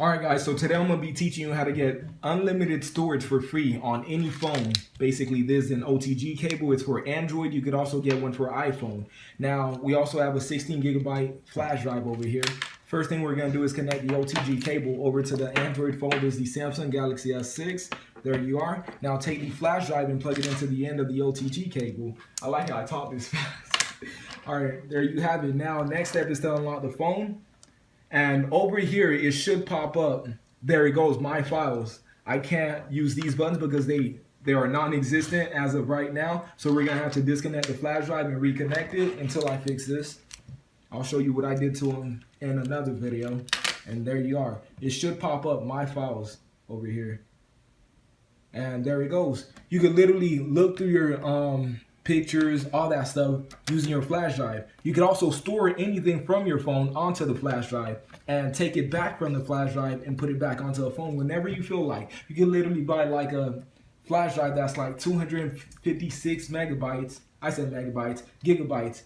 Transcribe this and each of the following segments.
Alright guys, so today I'm going to be teaching you how to get unlimited storage for free on any phone. Basically this is an OTG cable, it's for Android, you could also get one for iPhone. Now we also have a 16 gigabyte flash drive over here. First thing we're going to do is connect the OTG cable over to the Android phone, this is the Samsung Galaxy S6. There you are. Now take the flash drive and plug it into the end of the OTG cable. I like how I talk this fast. Alright, there you have it. Now next step is to unlock the phone. And over here, it should pop up. There it goes, my files. I can't use these buttons because they they are non-existent as of right now. So we're gonna have to disconnect the flash drive and reconnect it until I fix this. I'll show you what I did to them in another video. And there you are. It should pop up my files over here. And there it goes. You can literally look through your um pictures, all that stuff using your flash drive. You can also store anything from your phone onto the flash drive and take it back from the flash drive and put it back onto the phone whenever you feel like. You can literally buy like a flash drive that's like 256 megabytes, I said megabytes, gigabytes,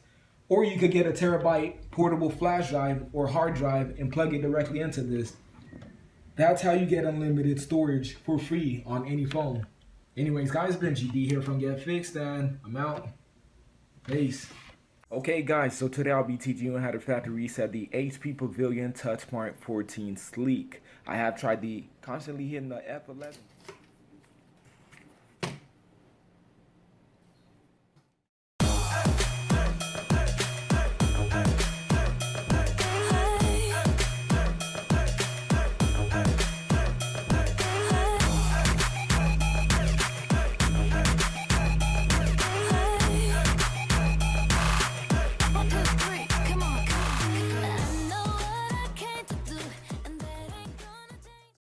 or you could get a terabyte portable flash drive or hard drive and plug it directly into this. That's how you get unlimited storage for free on any phone. Anyways, guys, been GD here from Get Fixed, and I'm out. Peace. Okay, guys, so today I'll be teaching you how to factory reset the HP Pavilion TouchSmart 14 Sleek. I have tried the constantly hitting the F11.